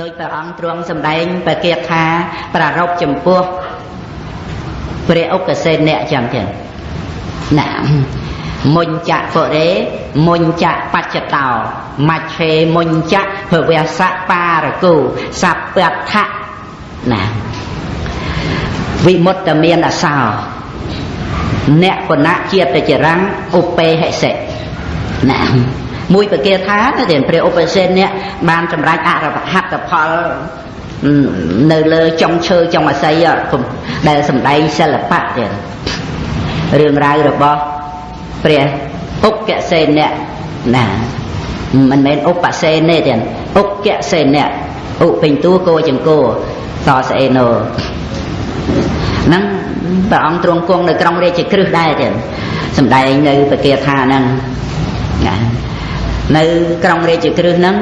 ដោយព្រះអង្គទ្រង់សម្ដែងបកាថាប្រារព្ធចំពោះព្រះឧបសេនៈចឹងចឹងណាមុញ្ចៈពុរេមុញ្ចៈបច្ចតោមច្ឆេមុញ្ចៈភវសៈបារគូសัพពថៈណាវិមុតតមានអសោអ្នកគណៈជាតិចរੰឧបេហិសិណា មួយប្រកាថាទៅព្រះឧបសេននេះបានសម្រេចអរហត្តផលនៅលើចុងឈើចុងអាស័យដែលសម្ដែងសិល្បៈទៀតរឿងរ៉ាវរបស់ព្រះឧបកសេនៈណាមិនមែនឧបសេនទេទៀតឧបកសេនៈឧពេញតួគោចង្គោតស្អេណូហ្នឹងព្រះអង្គទ្រង់គង់នៅក្រុងរាជក្រឹសដែរទៀតសំដែងនៅបកាថាហ្នឹងណា នៅក្រុងរាជក្រឹសហ្នឹង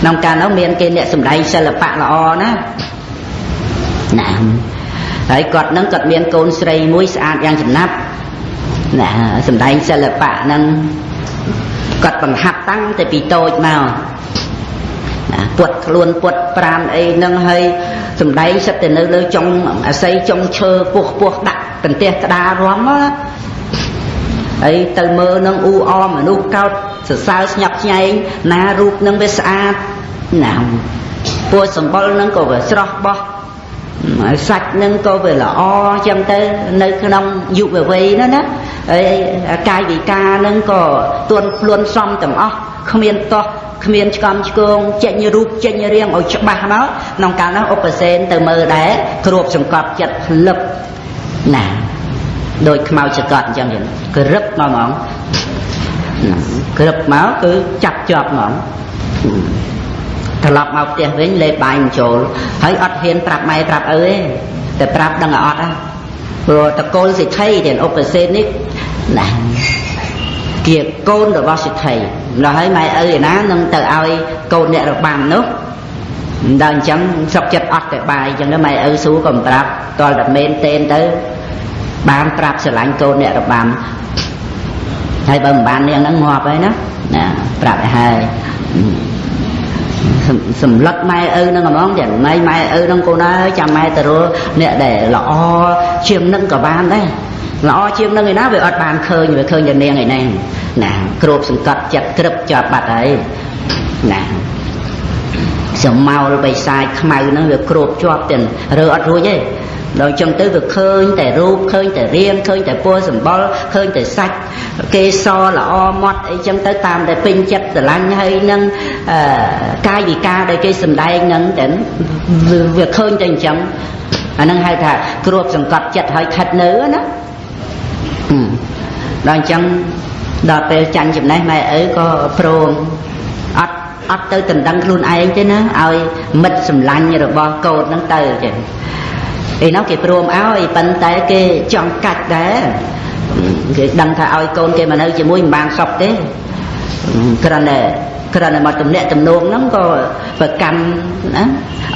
ក្នុងកាលនោះមានគេអ្នកសម្ដែងសិល្បៈល្អណាណាហើយគាត់នឹងគាត់មានកូនស្រីមួយស្អាតយ៉ាងចំណាប់ណាសម្ដែងសិល្បៈហ្នឹងគាត់បង្ហាត់តាំងតែពីតូចមកណាពុតខ្លួនពុតប្រានអីហ្នឹងហើយសំដែងសិតទៅនៅលើចុងអាស័យចុងឈើពោះពោះដាក់កន្ទះក្តាររំណា ហើយទៅមើលនឹងអ៊ូអមមនុស្សកោតសរសើរស្ញប់ស្ញែងណារូបនឹងវាស្អាតណាពួរសម្បុរនឹងក៏វាស្រស់បោះហើយសាច់នឹងក៏វាល្អចឹងទៅនៅក្នុងយុវវ័យនោះណាហើយកាយវិការនឹងក៏ទួនខ្លួនសំទាំងអស់គ្មានតោះគ្មានឆ្កំឆ្គងចេញរូបចេញរាងឲ្យច្បាស់មកក្នុងកាលនោះឧបសេនទៅមើលដែរគ្របសង្កត់ចិត្តភ្លឹបណា ដោយខ្មៅចកត់អញ្ចឹងក្រឹបមកហ្មងក្រឹបមកគឺចាប់ជាប់ហ្មងត្រឡប់មកផ្ទះវិញលេបបាយមិនចូលហើយអត់ហ៊ានប្រាប់ម៉ែប្រាប់ឪទេតែប្រាប់ដឹងអត់ហ่ะព្រោះតកូលសិទ្ធិទាំងឧបសេននេះណាជាកូនរបស់សិទ្ធិដល់ហើយម៉ែឪឯណានឹងទៅឲ្យកូនអ្នករបាំនោះដល់អញ្ចឹងស្រុកចិត្តអត់តែបាយអញ្ចឹងម៉ែឪស៊ូក៏មិនប្រាប់តលតែមែនតេនទៅ បានប្រាប់ស្រឡាញ់កូនអ្នករបាំហើយបើមិនបាននាងហ្នឹងងាប់ហើយណាណាប្រាប់ឲ្យហើយសម្លឹកម៉ែឪនឹងហ្មងចាម៉ែម៉ែឪនឹងកូនអើយចាំម៉ែទៅរលអ្នកដែលល្អជាងនឹងក៏បានដែរល្អជាងនឹងឯណាវាអត់បានឃើញវាឃើញតែនាងឯហ្នឹងណាគ្របសង្កត់ចិត្តក្រឹបជាប់បាត់ហើយណាសមោលបិសាចខ្មៅហ្នឹងវាគ្របជាប់ទាំងរើអត់រួចទេ ដល់ចឹងទៅវាឃើញតែរូបឃើញតែរាងឃើញតែពណ៌សម្បុរឃើញតែសាច់គេសល្អម៉ត់អីចឹងទៅតាមតែពេញចិត្តស្រឡាញ់ហើយនឹងកាយវិការដែលគេសម្ដែងនឹងតែវាឃើញតែអញ្ចឹងអានឹងហៅថាគ្របសង្កត់ចិត្តឲ្យខិតនៅណាដល់អញ្ចឹងដល់ពេលចាញ់ចំណេះម៉ែឪក៏ព្រមអត់អត់ទៅដណ្ដឹងខ្លួនឯងទេណាឲ្យមិត្តសម្លាញ់របស់កូនហ្នឹងទៅចឹង ឯនោះគេព្រមឲ្យប៉ុន្តែគេចង់កាច់ដែរគេដឹងថាឲ្យកូនគេមកនៅជាមួយមិនបានសុខទេគ្រាន់តែគ្រាន់តែមកទំនាក់ទំនងហ្នឹងក៏ប្រកាន់ណា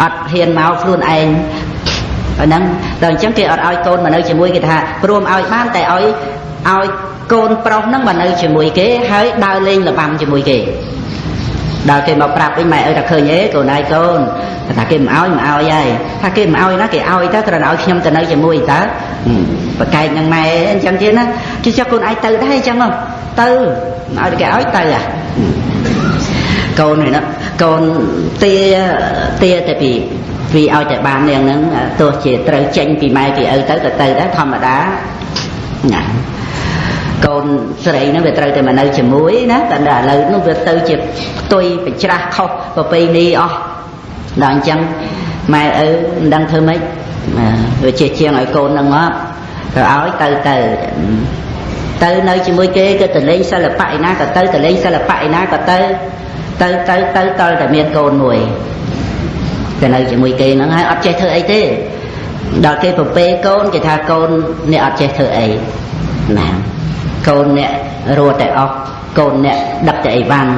អត់ហ៊ានមកខ្លួនឯងហ្នឹងដល់អញ្ចឹងគេអត់ឲ្យកូនមកនៅជាមួយគេថាព្រមឲ្យបានតែឲ្យឲ្យកូនប្រុសហ្នឹងមកនៅជាមួយគេហើយដើរលេងល្បាំជាមួយគេ ដល់គេមកប្រាប់វិញម៉ែអើថាឃើញអេកូនឯងកូនថាគេមិនអោយមិនអោយហើយថាគេមិនអោយណាគេអោយទៅគ្រាន់តែឲ្យខ្ញុំទៅនៅជាមួយតើប្រកែកនឹងម៉ែអញ្ចឹងទៀតណាគេចុះកូនឯងទៅដែរអញ្ចឹងទៅឲ្យគេឲ្យទៅអាកូននេះណាកូនទាទាតែពីពីឲ្យតែបាននាងហ្នឹងទោះជាត្រូវចេញពីម៉ែពីឪទៅក៏ទៅដែរធម្មតាណា កូនស្រីហ្នឹងវាត្រូវតែមកនៅជាមួយណាតែឥឡូវនោះវាទៅជាផ្ទុយបច្រាស់ខុសប្រពៃណីអស់ដល់អញ្ចឹងម៉ែឪមិនដឹងធ្វើម៉េចវាជាជាងឲ្យកូនហ្នឹងមកទៅឲ្យទៅទៅទៅនៅជាមួយគេក៏ទៅលេងសិល្បៈឯណាក៏ទៅទៅលេងសិល្បៈឯណាក៏ទៅទៅទៅទៅតលតែមានកូនមួយទៅនៅជាមួយគេហ្នឹងហើយអត់ចេះធ្វើអីទេដល់គេប្រពេកូនគេថាកូនអ្នកអត់ចេះធ្វើអីណា កូនអ្នករត់តែអស់កូនអ្នកដឹកតែអីវ៉ាន់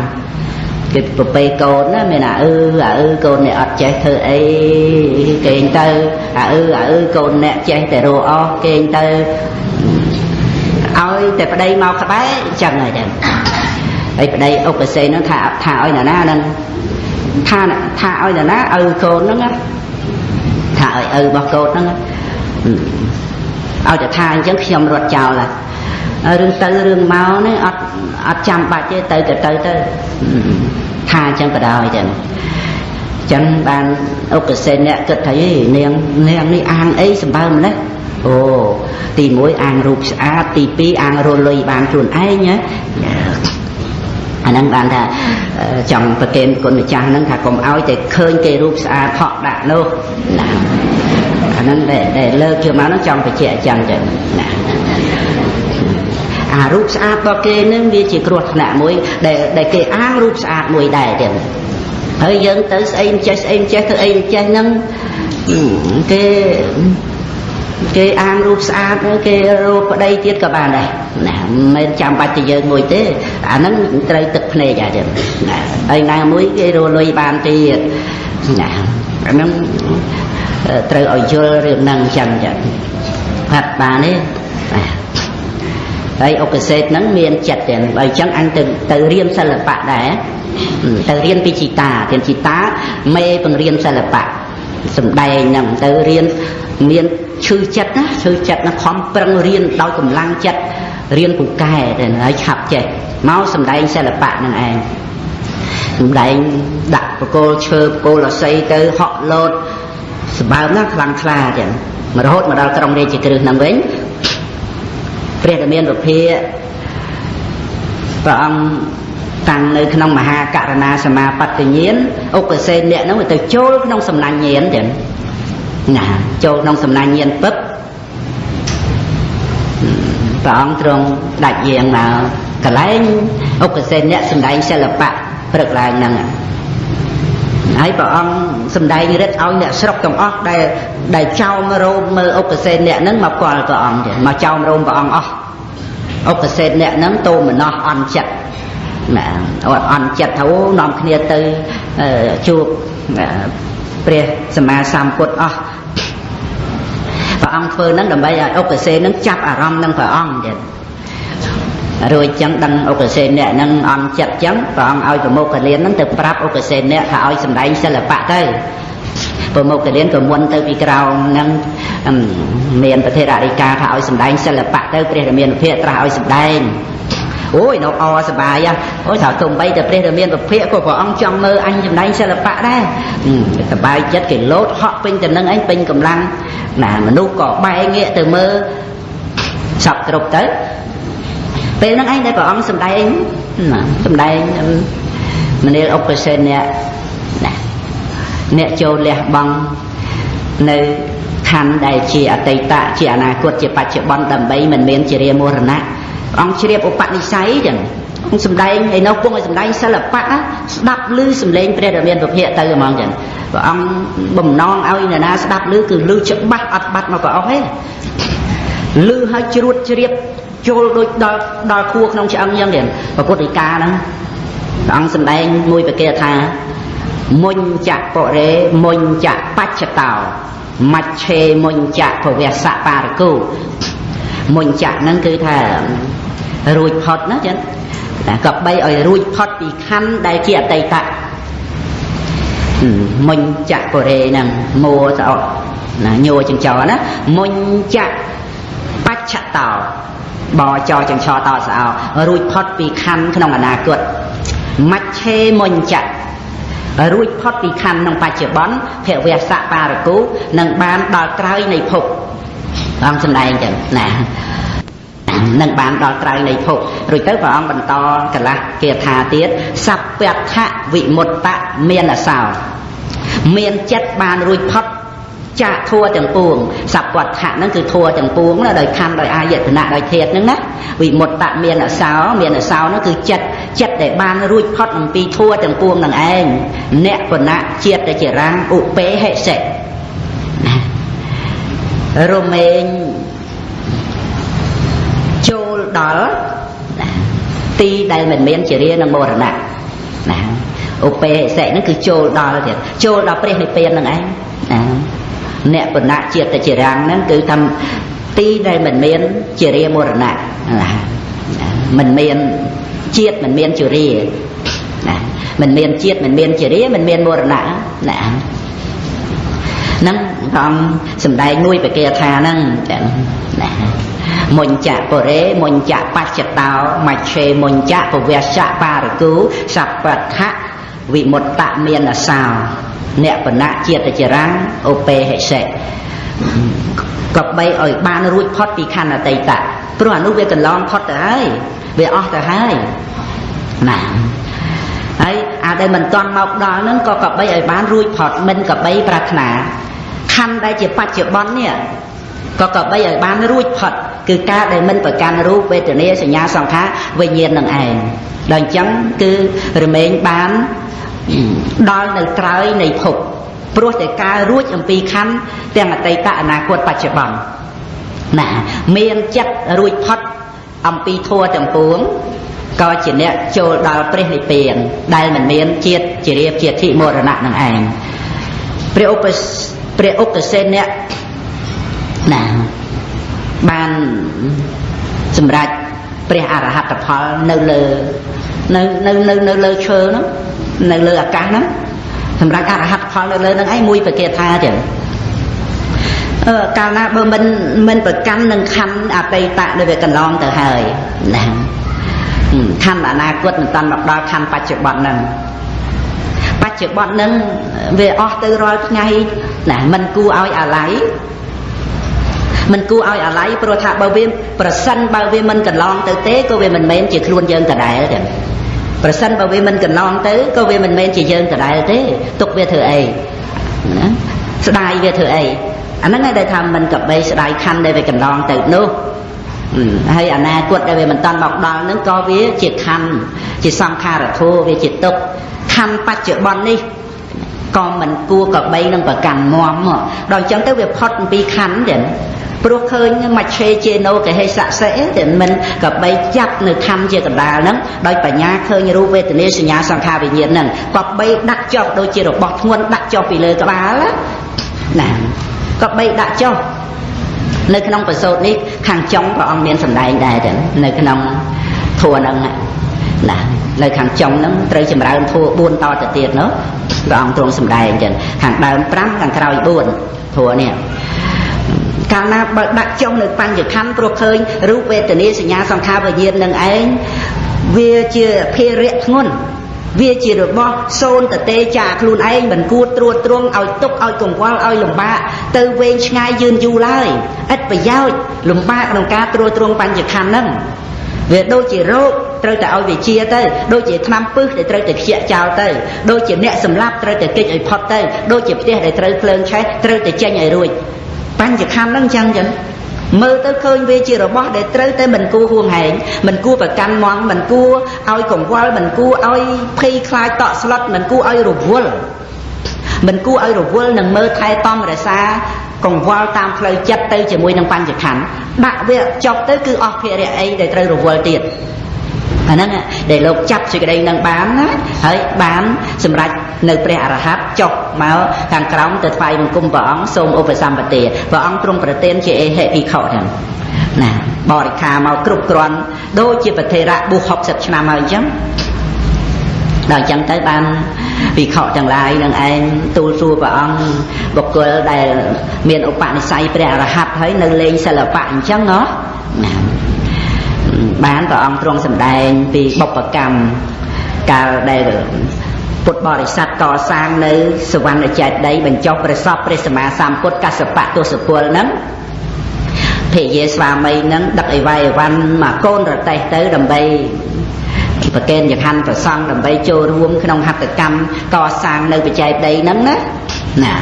គេប្រពេកូនណាមានអាអឺអាអឺកូនអ្នកអត់ចេះធ្វើអីគេងទៅអាអឺអាអឺកូនអ្នកចេះតែរស់អស់គេងទៅឲ្យតែប្តីមកក្បែរអញ្ចឹងហើយចឹងហើយប្តីឧបសេនហ្នឹងថាថាឲ្យណាណាហ្នឹងថាថាឲ្យនរណាឪកូនហ្នឹងណាថាឲ្យឪរបស់កូនហ្នឹងឲ្យតែថាអញ្ចឹងខ្ញុំរត់ចោលហើយ រឿងទៅរឿងមកនេះអត់អត់ចាំបាច់ទេទៅក៏ទៅទៅថាអញ្ចឹងក៏ដោយចឹងចឹងបានអុកសេនអ្នកគិតថាអីនាងនាងនេះអាងអីសម្បើម្លេះអូទី1អាងរូបស្អាតទី2អាងរលុយបានខ្លួនឯងណាអាហ្នឹងបានថាចង់ប្រកេនគុណម្ចាស់ហ្នឹងថាកុំឲ្យតែឃើញគេរូបស្អាតហក់ដាក់នោះណាអាហ្នឹងដែលលើកជឿមកហ្នឹងចង់បញ្ជាក់អញ្ចឹងចឹងណាអា រូបស្អាតរបស់គេនឹងវាជាគ្រោះថ្នាក់មួយដែលដែលគេអាងរូបស្អាតមួយដែរទៀតហើយយើងទៅស្អីមិនចេះស្អីមិនចេះធ្វើអីមិនចេះហ្នឹងគេគេអាងរូបស្អាតគេរូបប្តីទៀតក៏បានដែរណាមិនមែនចាំបាច់ទៅយើងមួយទេអាហ្នឹងត្រូវទឹកភ្នែកអាចឹងណាហើយណាមួយគេរលុយបានទៀតណាអាហ្នឹងត្រូវឲ្យយល់រឿងហ្នឹងចឹងចឹងហាត់បានទេ ហើយអុកសេតហ្នឹងមានចិត្តទៀតបើអញ្ចឹងអញទៅទៅរៀនសិល្បៈដែរទៅរៀនពីជីតារៀនជីតាមេបង្រៀនសិល្បៈសំដែងហ្នឹងទៅរៀនមានឈឺចិត្តណាឈឺចិត្តណាខំប្រឹងរៀនដោយកម្លាំងចិត្តរៀនពូកែទៅហើយឆាប់ចេះមកសំដែងសិល្បៈហ្នឹងឯងសំដែងដាក់បកគោលឈើបកគោលអស័យទៅហក់លោតសម្បើមណាស់ខ្លាំងខ្លាចឹងមករហូតមកដល់ក្រុងរាជគ្រឹះហ្នឹងវិញ ព្រះតមានពភាព្រះអង្គតាំងនៅក្នុងមហាករណាសមាបត្តិញាណឧបសេនអ្នកហ្នឹងទៅចូលក្នុងសំណាញ់ញាណចឹងណាចូលក្នុងសំណាញ់ញាណពឹបព្រះអង្គទ្រង់ដាច់យាងមកកន្លែងឧបសេនអ្នកសំដែងសិល្បៈព្រឹកឡើងហ្នឹង ហើយព្រះអង្គសំដែងរិទ្ធឲ្យអ្នកស្រុកទាំងអស់ដែលដែលចោមរោមមើលឧបសេនអ្នកហ្នឹងមកគាល់ព្រះអង្គទៀតមកចោមរោមព្រះអង្គអស់ឧបសេនអ្នកហ្នឹងតោមណោះអន់ចិត្តណាអន់ចិត្តថាអូនាំគ្នាទៅជួបព្រះសម្មាសម្ពុទ្ធអស់ព្រះអង្គធ្វើហ្នឹងដើម្បីឲ្យឧបសេនហ្នឹងចាប់អារម្មណ៍នឹងព្រះអង្គទៀត រួចចឹងដឹងឧបសេនអ្នកហ្នឹងអន់ចិត្តចឹងព្រះអង្គឲ្យប្រមុខកលៀនហ្នឹងទៅប្រាប់ឧបសេនអ្នកថាឲ្យសម្ដែងសិល្បៈទៅប្រមុខកលៀនក៏មុនទៅពីក្រោមហ្នឹងមានប្រធានអធិការថាឲ្យសម្ដែងសិល្បៈទៅព្រះរាមាភិត្រាស់ឲ្យសម្ដែងអូយនៅអសបាយអូយថាទុំបីតែព្រះរាមានពភៈក៏ព្រះអង្គចង់មើលអញចំណែងសិល្បៈដែរសបាយចិត្តគេលោតហក់ពេញទៅនឹងឯងពេញកម្លាំងណាមនុស្សក៏បែកងាកទៅមើលសពគ្រប់ទៅ ពេលហ្នឹងឯងដែលព្រះអង្គសម្ដែងណាសម្ដែងមនាលឧបសេនអ្នកណាអ្នកចូលលះបង់នៅខណ្ឌដែលជាអតីតជាអនាគតជាបច្ចុប្បន្នដើម្បីមិនមានជារាមរណៈអង្គជ្រាបឧបនិស្ស័យចឹងអង្គសំដែងឯនោះពងឲ្យសំដែងសិល្បៈស្ដាប់ឮសំឡេងព្រះរាមាពភៈទៅហ្មងចឹងព្រះអង្គបំណងឲ្យអ្នកណាស្ដាប់ឮគឺឮច្បាស់អត់បាត់មកក៏អស់ទេឮឲ្យជ្រួតជ្រាប ចូលដូចដល់ដល់ខួរក្នុងឆ្អឹងចឹងទៀតព្រះពុទ្ធដីកាហ្នឹងព្រះអង្គសំដែងមួយប្រកាថាមុញចៈបរេមុញចៈបច្ចតោមច្ឆេមុញចៈភវសៈបារគូមុញចៈហ្នឹងគឺថារួចផុតណាចឹងតែក៏បីឲ្យរួចផុតពីខណ្ឌដែលជាអតីតមុញចៈបរេហ្នឹងមួស្អុតណាញោចិញ្ចោណាមុញចៈបច្ចតោ បចចិញ្ឆោតោស្អោរួចផុតពីខណ្ឌក្នុងអនាគតមច្ឆេមុញចៈរួចផុតពីខណ្ឌក្នុងបច្ចុប្បន្នភវសៈបារគូនឹងបានដល់ក្រោយនៃភពអង្គសម្ដែងចឹងណានឹងបានដល់ក្រៅនៃភពរួចទៅព្រះអង្គបន្តកលាស់គាថាទៀតសัพពថវិមុតតមានអសោមានចិត្តបានរួចផុត ចាក់ធัวទាំងពួងសัพពថៈហ្នឹងគឺធัวទាំងពួងណាដោយខណ្ឌដោយអាយតនៈដោយធាតហ្នឹងណាវិមុតតមានអសោមានអសោហ្នឹងគឺចិត្តចិត្តដែលបានរួចផុតអំពីធัวទាំងពួងនឹងឯងអ្នកបណៈជាតិជារាំងឧបេហិសិរមែងចូលដល់ទីដែលមិនមានជារានិងមរណៈណាឧបេសិហ្នឹងគឺចូលដល់ទៀតចូលដល់ព្រះនិព្វានហ្នឹងឯងណា អ្នកបណៈជាតិជារាំងហ្នឹងគឺថាទីដែលមិនមានជារាមរណៈណាមិនមានជាតិមិនមានជារាណាមិនមានជាតិមិនមានជារាមិនមានមរណៈណាហ្នឹងព្រះអង្គសំដែងមួយបកាថាហ្នឹងចឹងណាមុញ្ចៈពរេមុញ្ចៈបច្ចតោមច្ឆេមុញ្ចៈពវស្សៈបារគូសពដ្ឋៈវិមុតតមានអសោ អ្នកបណៈជាតិចរាំងឧបេហិសេក៏បីឲ្យបានរួចផុតពីខណ្ឌអតីតព្រោះអានោះវាកន្លងផុតទៅហើយវាអស់ទៅហើយណាហើយអាដែលមិនទាន់មកដល់ហ្នឹងក៏កបីឲ្យបានរួចផុតមិនកបីប្រាថ្នាខណ្ឌដែលជាបច្ចុប្បន្ននេះក៏កបីឲ្យបានរួចផុតគឺការដែលមិនប្រកាន់រូបវេទនាសញ្ញាសង្ខារវិញ្ញាណនឹងឯងដល់អញ្ចឹងគឺរមែងបាន ដល់នៅក្រោយនៃភពព្រោះតែការរួចអំពីខណ្ឌទាំងអតីតអនាគតបច្ចុប្បន្នណាមានចិត្តរួចផុតអំពីធัวទាំងពួងក៏ជាអ្នកចូលដល់ព្រះនិព្វាន ដែលមិនមានជាតិជារៀបជាធិមរណៈនឹងឯងព្រះឧបព្រះឧបសេនអ្នកណាបានសម្រេច ព្រះអរហត្តផលនៅលើនៅនៅនៅនៅលើឈើហ្នឹងនៅលើអាកាសហ្នឹងសម្រាប់អរហត្តផលនៅលើហ្នឹងឯងមួយប្រកាសថាចឹងអឺកាលណាបើមិនមិនប្រកាន់នឹងខណ្ឌអតីតដែលវាកន្លងទៅហើយណាខណ្ឌអនាគតមិនតាន់មកដល់ខណ្ឌបច្ចុប្បន្នហ្នឹងបច្ចុប្បន្នហ្នឹងវាអស់ទៅរាល់ថ្ងៃណាមិនគួរឲ្យអាល័យ មិនគួរឲ្យអាល័យព្រោះថាបើវាប្រសិនបើវាមិនកន្លងទៅទេក៏វាមិនមែនជាខ្លួនយើងដដែលទេប្រសិនបើវាមិនកន្លងទៅក៏វាមិនមែនជាយើងដដែលទេទុកវាធ្វើអីណាស្ដាយវាធ្វើអីអាហ្នឹងឯងដែលថាមិនកបីស្ដាយខណ្ឌដែលវាកន្លងទៅនោះហើយអនាគតដែលវាមិនតាន់មកដល់ហ្នឹងក៏វាជាខណ្ឌជាសង្ខារធัวវាជាទុកខណ្ឌបច្ចុប្បន្ននេះ ក៏មិនគួរកបីនឹងប្រកាន់មមដល់អញ្ចឹងទៅវាផុតពីខណ្ឌទៀតព្រោះឃើញមច្ឆេជេណូកហេសៈសេតែមិនកបីចាប់នៅខណ្ឌជាកណ្ដាលហ្នឹងដោយបញ្ញាឃើញរូបវេទនាសញ្ញាសង្ខារវិញ្ញាណហ្នឹងក៏បីដាក់ចុះដូចជារបស់ធ្ងន់ដាក់ចុះពីលើក្បាលណាក៏បីដាក់ចុះនៅក្នុងប្រសូតនេះខាងចុងព្រះអង្គមានសម្ដែងដែរចឹងនៅក្នុងធัวហ្នឹងណា នៅខាងចុងហ្នឹងត្រូវចម្រើនធัว4តទៅទៀតនោះព្រះអង្គទ្រង់សម្ដែងចឹងខាងដើម5ខាងក្រោយ4ធัวនេះកាលណាបើដាក់ចុះនៅបញ្ញខណ្ឌព្រោះឃើញរូបវេទនាសញ្ញាសង្ខារវិញ្ញាណនឹងឯងវាជាភារៈធ្ងន់វាជារបស់សូនតទេចាខ្លួនឯងមិនគួរត្រួតត្រងឲ្យទុកឲ្យកង្វល់ឲ្យលំបាកទៅវែងឆ្ងាយយឺនយូរឡើយឥតប្រយោជន៍លំបាកក្នុងការត្រួតត្រងបញ្ញខណ្ឌហ្នឹង វាដូចជារោគត្រូវតែឲ្យវាជាទៅដូចជាថ្នាំពឹសដែលត្រូវតែខ្ជាក់ចោលទៅដូចជាអ្នកសម្លាប់ត្រូវតែគេចឲ្យផុតទៅដូចជាផ្ទះដែលត្រូវភ្លើងឆេះត្រូវតែចេញឲ្យរួចបញ្ញខណ្ឌហ្នឹងចឹងចឹងមើលទៅឃើញវាជារបស់ដែលត្រូវតែមិនគួរហួងហែងមិនគួរប្រកាន់មន់មិនគួរឲ្យកង្វល់មិនគួរឲ្យភ័យខ្លាចតក់ស្លុតមិនគួរឲ្យរវល់មិនគួរឲ្យរវល់នឹងមើលថែតំរសា កង្វល់តាមផ្លូវចិត្តទៅជាមួយនឹងបញ្ញខណ្ឌដាក់វាចប់ទៅគឺអស់ភារៈអីដែលត្រូវរវល់ទៀតអាហ្នឹងដែលលោកចាប់សេចក្តីនឹងបានណាហើយបានសម្រេចនៅព្រះអរហន្តចុះមកខាងក្រោមទៅថ្វាយបង្គំព្រះអង្គសូមឧបសម្បទាព្រះអង្គទ្រង់ប្រទានជាអេហិភិក្ខុហ្នឹងណាបរិខាមកគ្រប់គ្រាន់ដូចជាប្រធេរៈបុះ60ឆ្នាំហើយអញ្ចឹង ដល់អញ្ចឹងទៅបានភិក្ខុទាំងឡាយនឹងឯងទូលសួរព្រះអង្គបុគ្គលដែលមានឧបនិស្ស័យព្រះអរហន្តហើយនៅលេងសិល្បៈអញ្ចឹងហ៎ណាបានព្រះអង្គទ្រង់សម្ដែងពីបុព្វកម្មកាលដែលពុទ្ធបរិស័ទកសាងនៅសវណ្ណចេតីបញ្ចុះព្រះសពព្រះសម្មាសម្ពុទ្ធកសបៈទសពលហ្នឹងភរិយាស្វាមីហ្នឹងដឹកអីវ៉ៃអីវ៉ាន់មកកូនរតេះទៅដើម្បី ប្រកេនចង្ហាន់ប្រសង់ដើម្បីចូលរួមក្នុងហត្ថកម្មកសាងនៅបច្ច័យដីហ្នឹងណាណា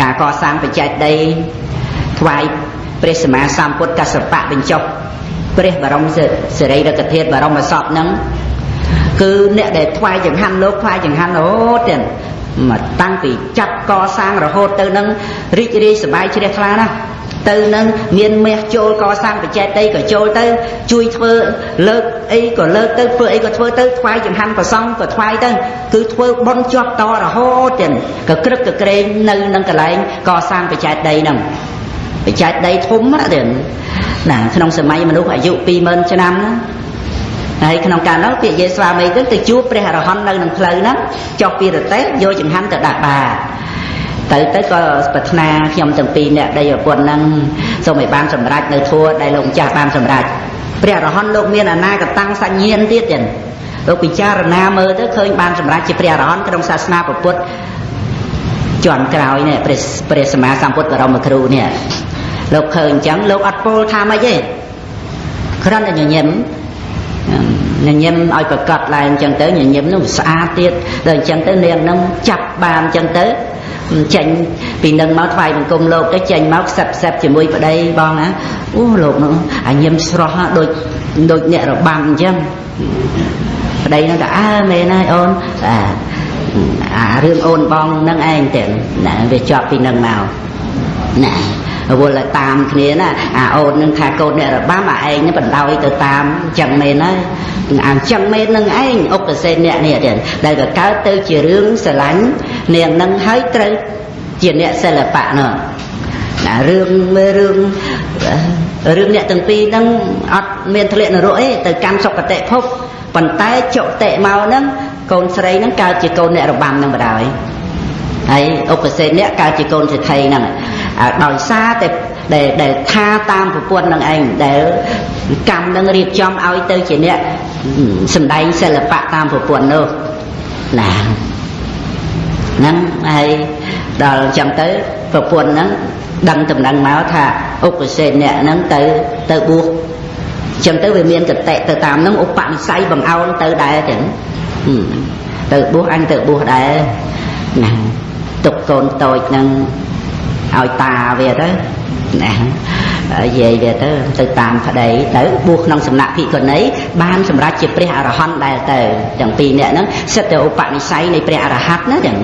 ការកសាងបច្ច័យដីថ្វាយព្រះសម្មាសម្ពុទ្ធកសបៈបញ្ចុះព្រះបរមសិរីរកធាតុបរមសពហ្នឹងគឺអ្នកដែលថ្វាយចង្ហាន់លោកថ្វាយចង្ហាន់រហូតទៀតមកតាំងពីចាប់កសាងរហូតទៅនឹងរីករាយសប្បាយជ្រះថ្លាណាស់ ទៅនឹងមានមាសចូលកសាងបច្ចេកដីក៏ចូលទៅ ជួយធ្វើលើកអីក៏លើកទៅធ្វើអីក៏ធ្វើទៅថ្វាយចង្ហាន់ប្រសង់ក៏ថ្វាយទៅគឺធ្វើបន់ជាប់តរហូតទៀតក៏ក្រឹកក៏ក្រែងនៅនឹងកន្លែងកសាងបច្ចេកដីហ្នឹងបច្ចេកដីធំណាស់ទៀតណាក្នុងសម័យមនុស្សអាយុ20000ឆ្នាំណាហើយក្នុងកាលនោះពាក្យយេស្វាមីទៅទៅជួបព្រះអរហន្តនៅក្នុងផ្លូវហ្នឹងចុះពីរទេះយកចង្ហាន់ទៅដាក់បាត ទៅទៅក៏ប្រាថ្នាខ្ញុំទាំងពីរអ្នកដីប្រពន្ធហ្នឹងសូមឲ្យបានសម្រេចនៅធัวដែលលោកម្ចាស់បានសម្រេចព្រះអរហន្តលោកមានអនាគតាំងសញ្ញាណទៀតចឹងលោកពិចារណាមើលទៅឃើញបានសម្រេចជាព្រះអរហន្តក្នុងសាសនាពុទ្ធជាន់ក្រោយនេះព្រះព្រះសម្មាសម្ពុទ្ធបរមគ្រូនេះលោកឃើញអញ្ចឹងលោកអត់ពោលថាម៉េចទេគ្រាន់តែញញឹម ញញឹមឲ្យប្រកាសឡើងអញ្ចឹងទៅញញឹមនោះស្អាតទៀតដល់អញ្ចឹងទៅនាងនឹងចាប់បានអញ្ចឹងទៅចេញពីនឹងមកថ្វាយបង្គំលោកទៅចេញមកខ្សឹបខ្សឹបជាមួយប្តីបងណាអូលោកនោះអាញឹមស្រស់ដូចដូចអ្នករបាំអញ្ចឹងប្តីនឹងថាអើមែនហើយអូនអាអារឿងអូនបងនឹងឯងទៅណាវាជាប់ពីនឹងមកណា វល់តែតាមគ្នាណាអាអូននឹងថាកូនអ្នករបាំអាឯងនឹងបណ្ដោយទៅតាមចឹងមែនហើយអាចឹងមែននឹងឯងអុកសេនអ្នកនេះទៀតដែលក៏កើតទៅជារឿងស្រឡាញ់នាងនឹងហើយត្រូវជាអ្នកសិល្បៈនោះណារឿងមើលរឿងរឿងអ្នកទាំងពីរហ្នឹងអត់មានធ្លាក់នរកទេទៅកម្មសុគតិភពប៉ុន្តែចុតិមកហ្នឹងកូនស្រីហ្នឹងកើតជាកូនអ្នករបាំហ្នឹងបណ្ដោយហើយឧបសេនអ្នកកើតជាកូនសេដ្ឋីហ្នឹង ដោយសារតែដែលដែលថាតាមប្រពន្ធនឹងឯងដែលកម្មនឹងរៀបចំឲ្យទៅជាអ្នកសំដែងសិល្បៈតាមប្រពន្ធនោះណាហ្នឹងហើយដល់ចឹងទៅប្រពន្ធហ្នឹងដឹងតំណែងមកថាឧបសេនអ្នកហ្នឹងទៅទៅបួសចឹងទៅវាមានកតិទៅតាមហ្នឹងឧបនិស្ស័យបង្អោនទៅដែរចឹងទៅបួសអញទៅបួសដែរណាទុកកូនតូចហ្នឹង ឲ្យតាវាទៅណានិយាយវាទៅទៅតាមប្តីទៅបួសក្នុងសំណាក់ភិក្ខុនីបានសម្រេចជាព្រះអរហន្តដែលទៅទាំងពីរនាក់ហ្នឹងសិតតែឧបនិស្ស័យនៃព្រះអរហន្តណាចឹង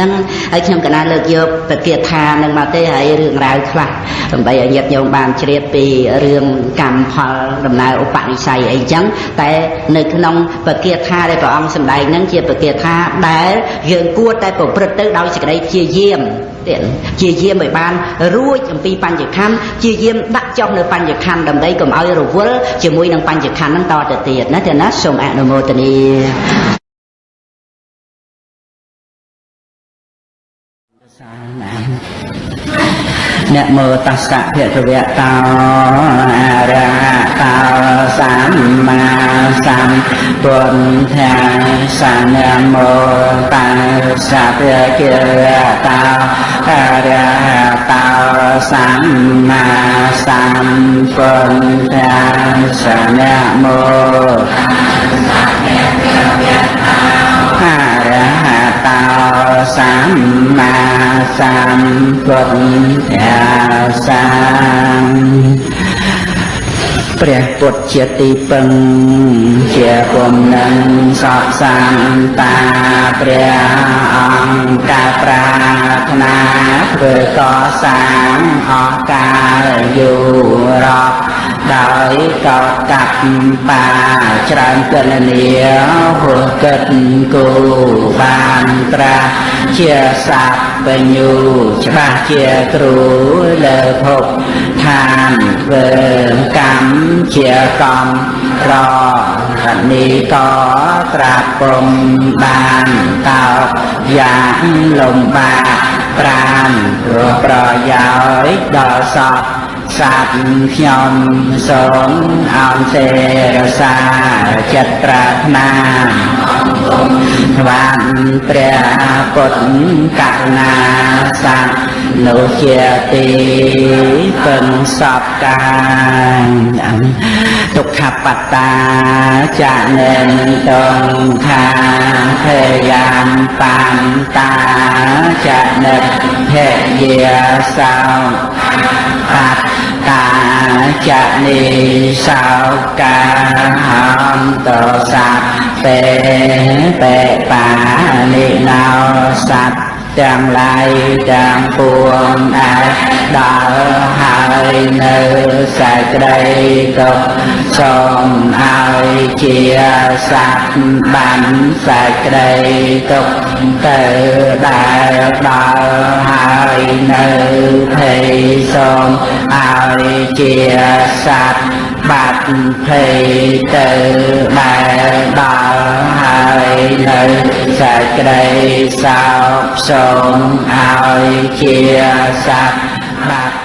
នឹងហើយខ្ញុំកណាលើកយកពគាថានឹងមកទេហើយរឿងរ៉ាវខ្លះដើម្បីឲ្យញាតិញោមបានជ្រាបពីរឿងកម្មផលដំណើរឧបនិស្ស័យអីចឹងតែនៅក្នុងពគាថាដែលព្រះអង្គសម្ដែងនឹងជាពគាថាដែលយើងគួរតែប្រព្រឹត្តទៅដោយសេចក្តីព្យាយាម ទៀតជាយាមឲ្យបានរួចអំពីបញ្ញខណ្ឌជាយាមដាក់ចុះនៅបញ្ញខណ្ឌដើម្បីកុំឲ្យរវល់ជាមួយនឹងបញ្ញខណ្ឌហ្នឹងតទៅទៀតណាទេណាសូមអនុមោទនានមោតស្សៈភគវៈតោអរហតោសម្មា សម្ពុទ្ធាសនមោតស្សៈភគវៈតោអរហតោសម្មាសម្ពុទ្ធាស ពុទ្ធាសាព្រះពុទ្ធជាទីពឹង ជាគុំនឹងសកសានតាព្រះអង្គការប្រាថ្នាធ្វើកសាងអស់កាលយូររាប់ដោយកោតកាប់បាច្រើនកិលនីហួគិតគូបានត្រាស់ ជាសัพបញ្ញូច្បាស់ជាគ្រូលើភពឋានធ្វើកម្មជាកំររនីក៏ត្រាពុំបានកោយ៉ាងលំបាកប្រានព្រោះប្រយោជន៍ដល់សពសត្វខ្ញុំសូមអោនសេរសាចិត្តប្រាថ្នា ស្វានព្រះពុទ្ធករុណាសត្វនោះជាទីពឹងសពកាទុក្ខបត្តាចានិនតងខាភយាមបានតាចនិតភយាសោបត្តា ចនិសោកាហន្តសត្វពេពេបានិណោសត្វ ទាំងឡាយទាំងពួងអាចដល់ហើយនៅសេចក្តីទុកសូមឲ្យជាសត្វបានសេចក្តីទុកទៅដែលដល់ហើយនៅភ័យសូមឲ្យជាសត្វ បបាត់ភ័យទៅដែលដល់ហើយនៅសេចក្តីសោកសូមឲ្យជាសត្វបាត់សេចក្តីសោក